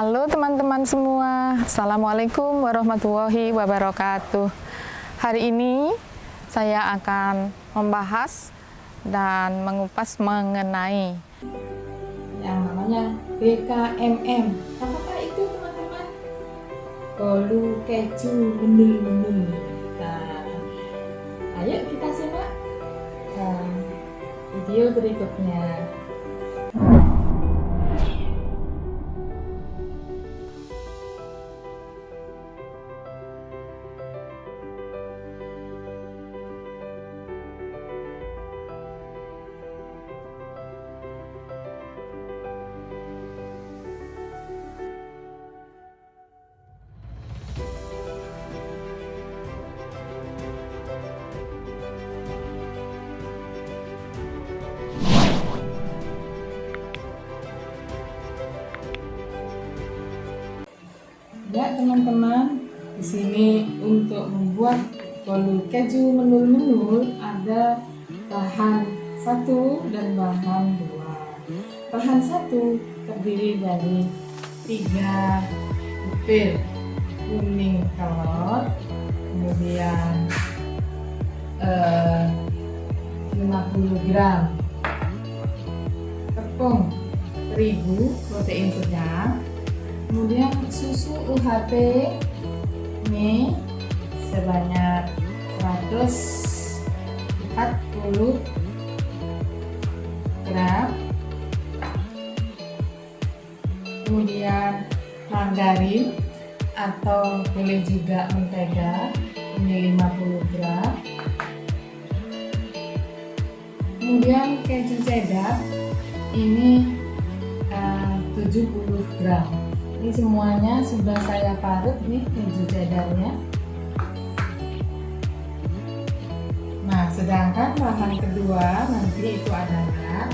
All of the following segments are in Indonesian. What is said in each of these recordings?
Halo teman-teman semua, Assalamualaikum warahmatullahi wabarakatuh. Hari ini saya akan membahas dan mengupas mengenai yang namanya BKMM. Apakah itu teman-teman? Bolu keju menul-menul. Nah, ayo kita simak uh, video berikutnya. Ya teman-teman, di sini untuk membuat bolu keju menul-menul ada bahan satu dan bahan dua. Bahan satu terdiri dari tiga butir kuning telur, kemudian eh, 50 gram tepung terigu protein sedang kemudian susu UHT ini sebanyak 140 gram. Kemudian margarin atau boleh juga mentega ini 50 gram. Kemudian keju cheddar ini uh, 70 gram ini semuanya sudah saya parut nih keju cheddarnya nah sedangkan bahan kedua nanti itu adalah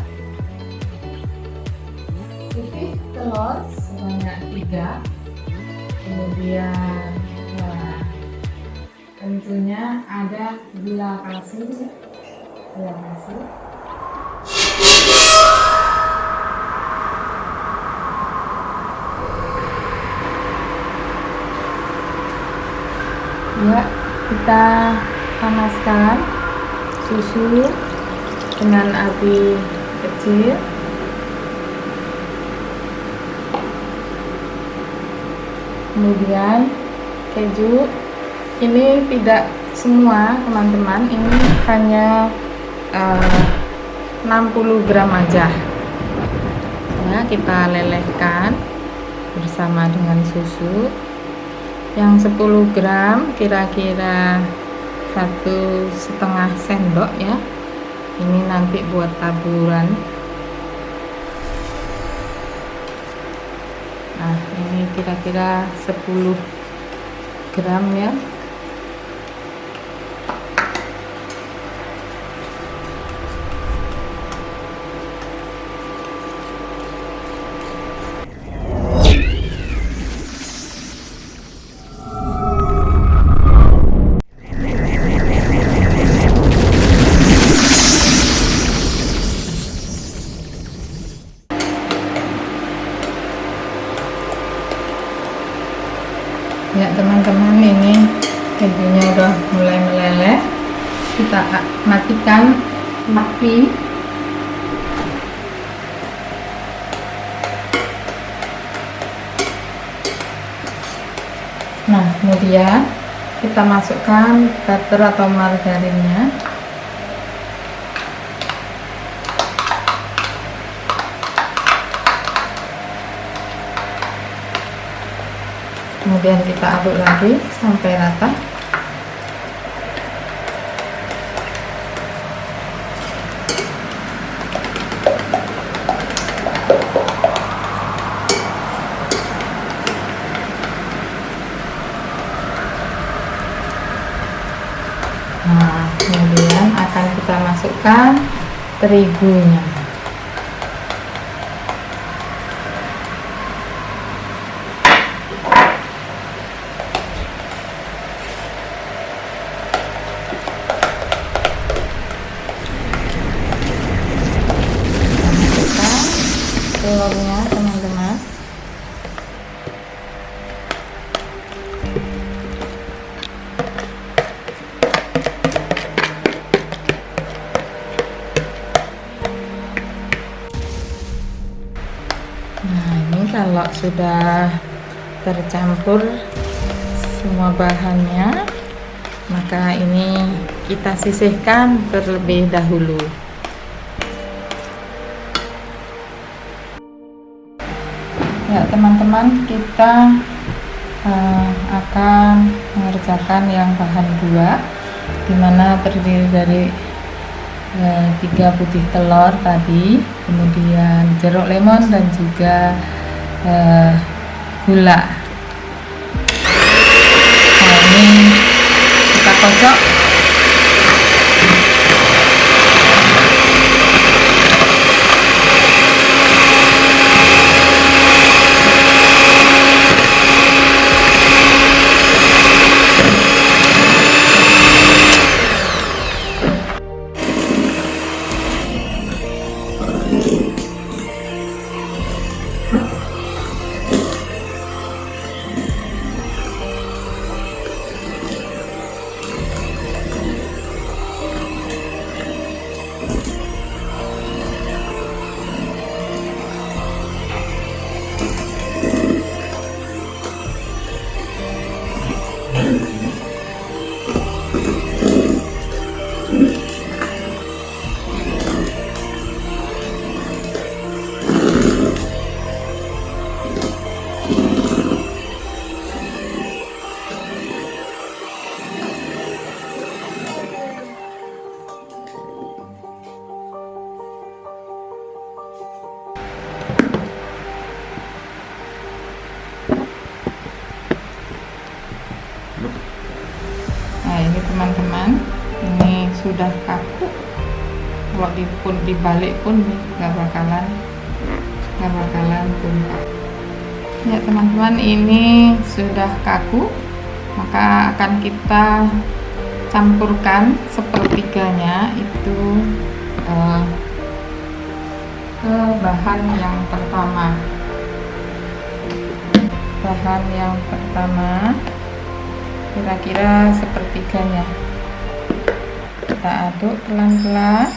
putih telur sebanyak tiga. Kemudian ya, tentunya ada gula kalsium. Gula kalsium ya kita panaskan susu dengan api kecil. Kemudian keju. Ini tidak semua teman-teman. Ini hanya eh, 60 gram aja. Ya kita lelehkan bersama dengan susu yang 10 gram kira-kira satu setengah sendok ya. Ini nanti buat taburan. Nah ini kira-kira 10 gram ya ya teman-teman ini kejunya udah mulai meleleh. Kita matikan api. Nah kemudian kita masukkan butter atau margarinnya kemudian kita aduk lagi sampai rata. Nah kemudian akan kita masukkan terigunya sudah tercampur semua bahannya maka ini kita sisihkan terlebih dahulu. Ya teman-teman kita uh, akan mengerjakan yang bahan dua di mana terdiri dari uh, tiga putih telur tadi kemudian jeruk lemon dan juga uh, gula. Nah ini kita kocok sudah kaku. Kalau dipun dibalik pun nggak bakalan nggak bakalan tumpah ya teman-teman ini sudah kaku maka akan kita campurkan sepertiganya itu uh, ke bahan yang pertama. Bahan yang pertama kira-kira sepertiganya kita aduk pelan-pelan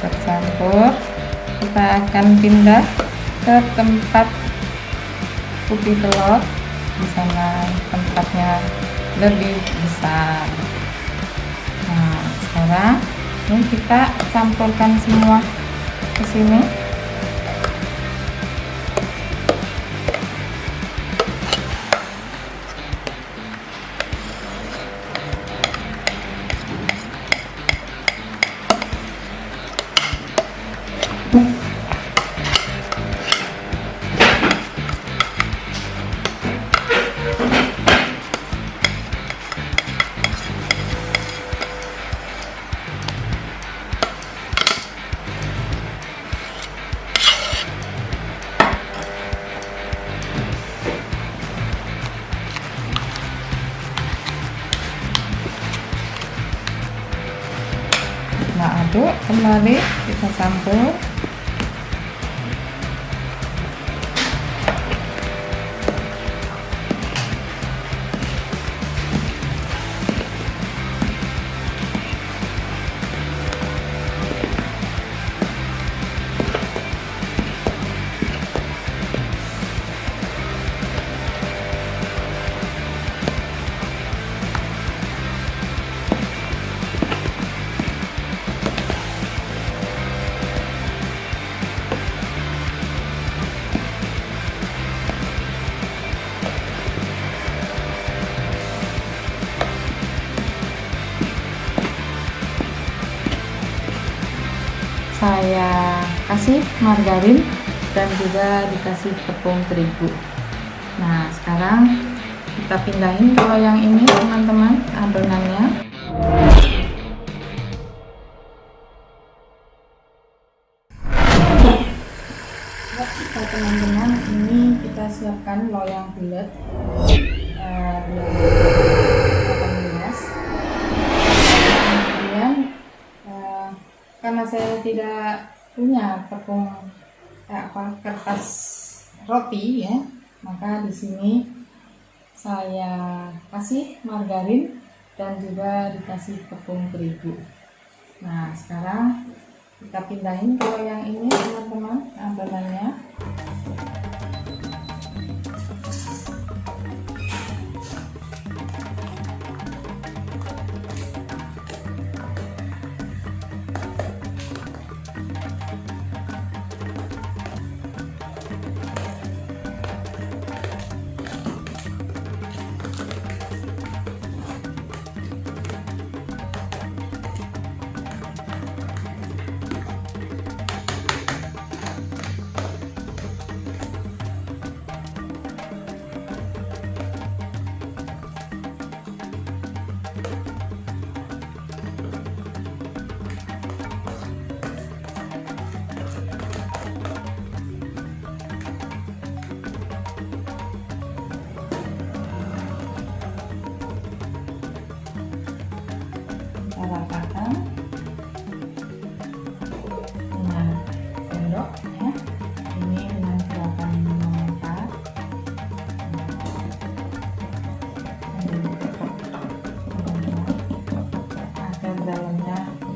tercampur kita akan pindah ke tempat putih telur di sana tempatnya lebih besar. Nah sekarang ini kita campurkan semua ke sini campur kasih margarin dan juga dikasih tepung terigu. Nah sekarang kita pindahin ke loyang ini teman-teman adonannya. Teman-teman ini kita siapkan loyang bulat. Uh, kemudian uh, karena saya tidak punya tepung eh, apa kertas roti ya. Maka di sini saya kasih margarin dan juga dikasih tepung terigu. Nah sekarang kita pindahin ke yang ini teman-teman adonannya kita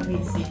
利息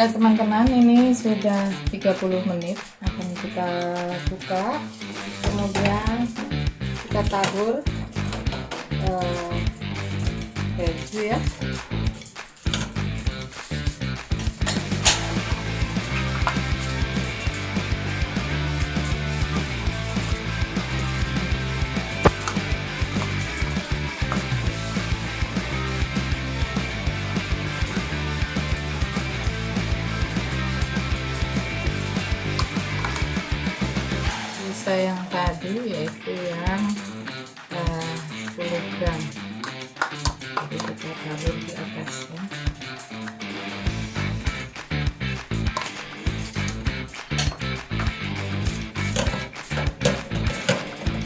ya teman-teman ini sudah 30 menit. Akan kita buka. Kemudian kita tabur uh, keju ya tadi yaitu yang uh, 10 gram. Jadi kita tabur di atasnya.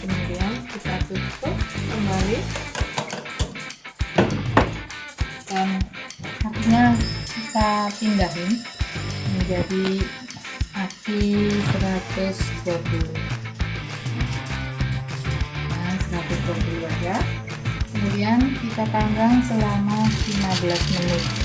Kemudian kita tutup kembali. Dan akhirnya kita pindahin menjadi api 120 panggang selama 15 menit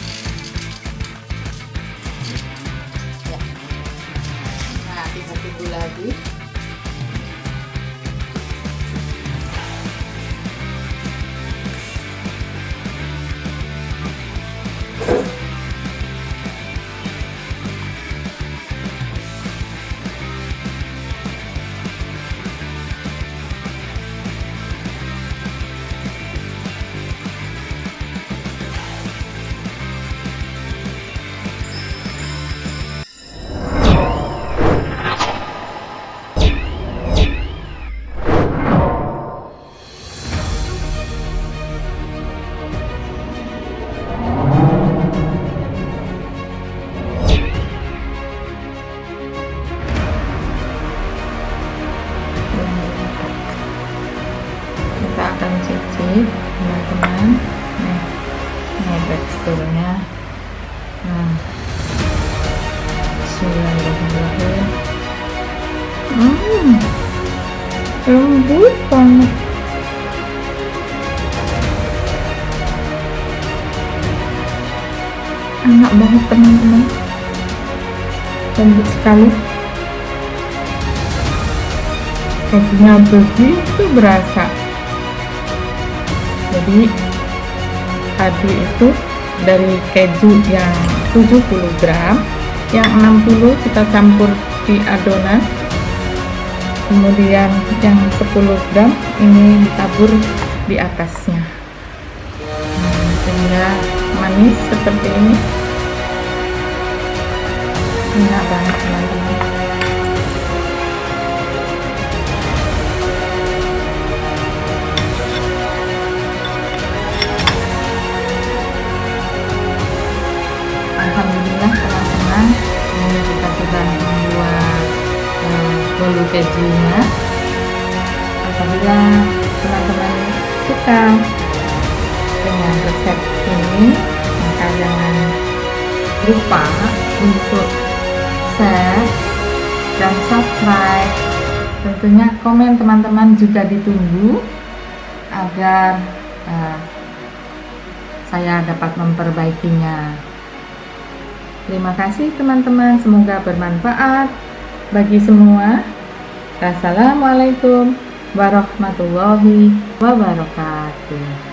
enak banget teman-teman. Lembut sekali. Rotinya begitu berasa. Jadi tadi itu dari keju yang 70 gram yang 60 kita campur di adonan. Kemudian yang 10 gram ini ditabur di atasnya manis seperti ini. Enak banget teman-teman. Alhamdulillah teman-teman ini kita sudah membuat uh, bolu kejunya. Apabila teman-teman suka dengan resep ini jangan lupa untuk share dan subscribe. Tentunya komen teman-teman juga ditunggu agar uh, saya dapat memperbaikinya. Terima kasih teman-teman. Semoga bermanfaat bagi semua. Assalamualaikum warahmatullahi wabarakatuh